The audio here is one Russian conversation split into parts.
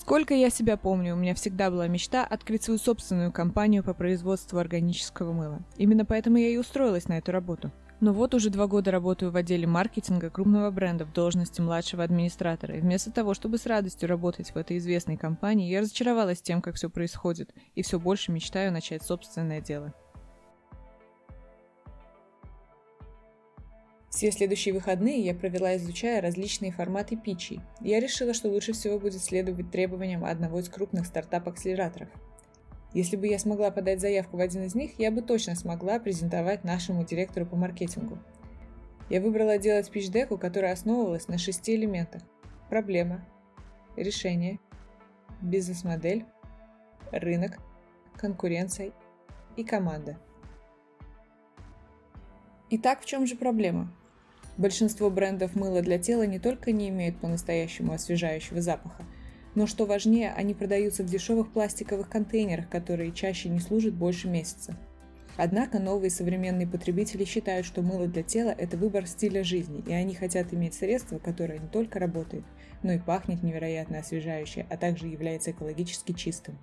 Сколько я себя помню, у меня всегда была мечта открыть свою собственную компанию по производству органического мыла. Именно поэтому я и устроилась на эту работу. Но вот уже два года работаю в отделе маркетинга крупного бренда в должности младшего администратора, и вместо того, чтобы с радостью работать в этой известной компании, я разочаровалась тем, как все происходит, и все больше мечтаю начать собственное дело. Все следующие выходные я провела, изучая различные форматы питчей. Я решила, что лучше всего будет следовать требованиям одного из крупных стартап-акселераторов. Если бы я смогла подать заявку в один из них, я бы точно смогла презентовать нашему директору по маркетингу. Я выбрала делать пич-деку, которая основывалась на шести элементах. Проблема, решение, бизнес-модель, рынок, конкуренция и команда. Итак, в чем же проблема? Большинство брендов мыла для тела не только не имеют по-настоящему освежающего запаха, но что важнее, они продаются в дешевых пластиковых контейнерах, которые чаще не служат больше месяца. Однако новые современные потребители считают, что мыло для тела – это выбор стиля жизни, и они хотят иметь средство, которое не только работает, но и пахнет невероятно освежающе, а также является экологически чистым.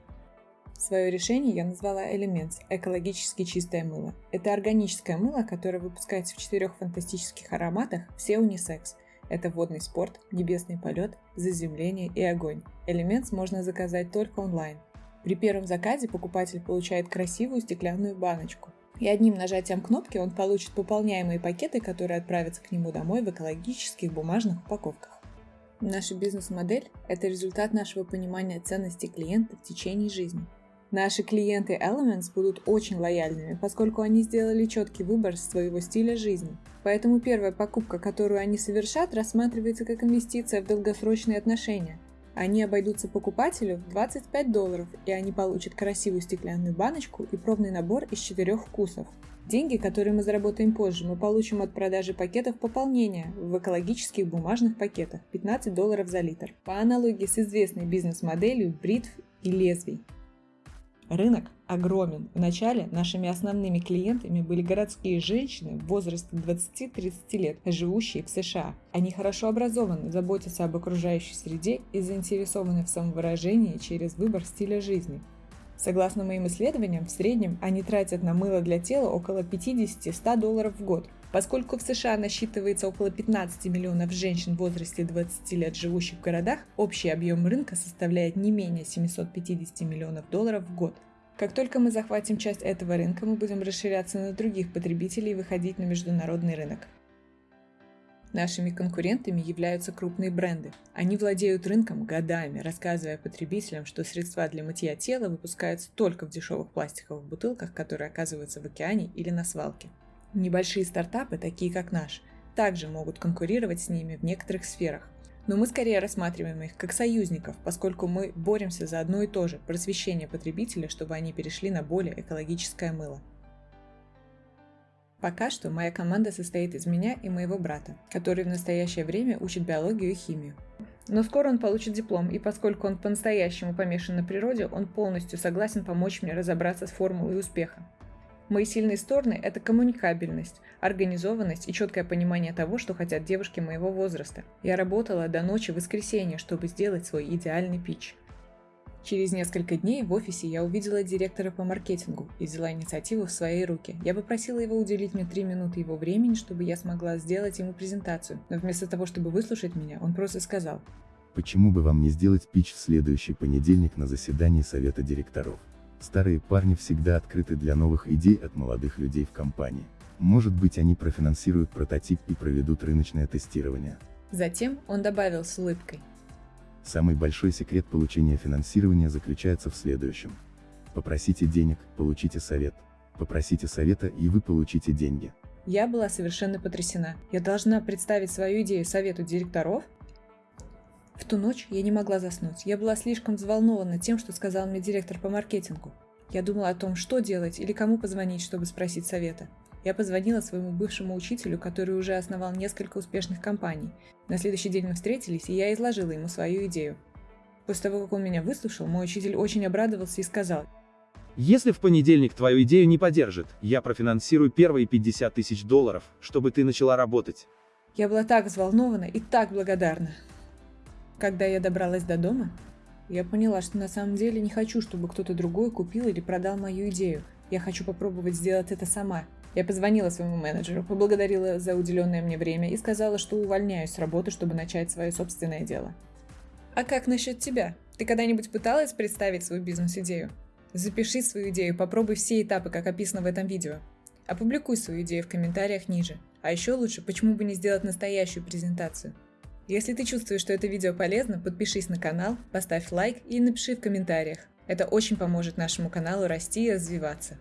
Свое решение я назвала Elements – экологически чистое мыло. Это органическое мыло, которое выпускается в четырех фантастических ароматах, все унисекс. Это водный спорт, небесный полет, заземление и огонь. Elements можно заказать только онлайн. При первом заказе покупатель получает красивую стеклянную баночку. И одним нажатием кнопки он получит пополняемые пакеты, которые отправятся к нему домой в экологических бумажных упаковках. Наша бизнес-модель – это результат нашего понимания ценности клиента в течение жизни. Наши клиенты Elements будут очень лояльными, поскольку они сделали четкий выбор своего стиля жизни. Поэтому первая покупка, которую они совершат, рассматривается как инвестиция в долгосрочные отношения. Они обойдутся покупателю в 25 долларов, и они получат красивую стеклянную баночку и пробный набор из четырех вкусов. Деньги, которые мы заработаем позже, мы получим от продажи пакетов пополнения в экологических бумажных пакетах 15 долларов за литр. По аналогии с известной бизнес-моделью бритв и лезвий. Рынок огромен. Вначале нашими основными клиентами были городские женщины в возрасте 20-30 лет, живущие в США. Они хорошо образованы, заботятся об окружающей среде и заинтересованы в самовыражении через выбор стиля жизни. Согласно моим исследованиям, в среднем они тратят на мыло для тела около 50-100 долларов в год. Поскольку в США насчитывается около 15 миллионов женщин в возрасте 20 лет, живущих в городах, общий объем рынка составляет не менее 750 миллионов долларов в год. Как только мы захватим часть этого рынка, мы будем расширяться на других потребителей и выходить на международный рынок. Нашими конкурентами являются крупные бренды. Они владеют рынком годами, рассказывая потребителям, что средства для мытья тела выпускаются только в дешевых пластиковых бутылках, которые оказываются в океане или на свалке. Небольшие стартапы, такие как наш, также могут конкурировать с ними в некоторых сферах. Но мы скорее рассматриваем их как союзников, поскольку мы боремся за одно и то же – просвещение потребителя, чтобы они перешли на более экологическое мыло. Пока что моя команда состоит из меня и моего брата, который в настоящее время учит биологию и химию. Но скоро он получит диплом, и поскольку он по-настоящему помешан на природе, он полностью согласен помочь мне разобраться с формулой успеха. Мои сильные стороны – это коммуникабельность, организованность и четкое понимание того, что хотят девушки моего возраста. Я работала до ночи в воскресенье, чтобы сделать свой идеальный пич. Через несколько дней в офисе я увидела директора по маркетингу и взяла инициативу в свои руки. Я попросила его уделить мне три минуты его времени, чтобы я смогла сделать ему презентацию. Но вместо того, чтобы выслушать меня, он просто сказал. Почему бы вам не сделать пич в следующий понедельник на заседании совета директоров? Старые парни всегда открыты для новых идей от молодых людей в компании. Может быть они профинансируют прототип и проведут рыночное тестирование. Затем он добавил с улыбкой. Самый большой секрет получения финансирования заключается в следующем. Попросите денег, получите совет. Попросите совета и вы получите деньги. Я была совершенно потрясена. Я должна представить свою идею совету директоров? В ту ночь я не могла заснуть. Я была слишком взволнована тем, что сказал мне директор по маркетингу. Я думала о том, что делать или кому позвонить, чтобы спросить совета. Я позвонила своему бывшему учителю, который уже основал несколько успешных компаний. На следующий день мы встретились, и я изложила ему свою идею. После того, как он меня выслушал, мой учитель очень обрадовался и сказал, если в понедельник твою идею не поддержит, я профинансирую первые 50 тысяч долларов, чтобы ты начала работать. Я была так взволнована и так благодарна. Когда я добралась до дома, Я поняла, что на самом деле не хочу, чтобы кто-то другой купил или продал мою идею. Я хочу попробовать сделать это сама. Я позвонила своему менеджеру, поблагодарила за уделенное мне время и сказала, что увольняюсь с работы, чтобы начать свое собственное дело. А как насчет тебя? Ты когда-нибудь пыталась представить свою бизнес-идею? Запиши свою идею, попробуй все этапы, как описано в этом видео. Опубликуй свою идею в комментариях ниже. А еще лучше, почему бы не сделать настоящую презентацию? Если ты чувствуешь, что это видео полезно, подпишись на канал, поставь лайк и напиши в комментариях. Это очень поможет нашему каналу расти и развиваться.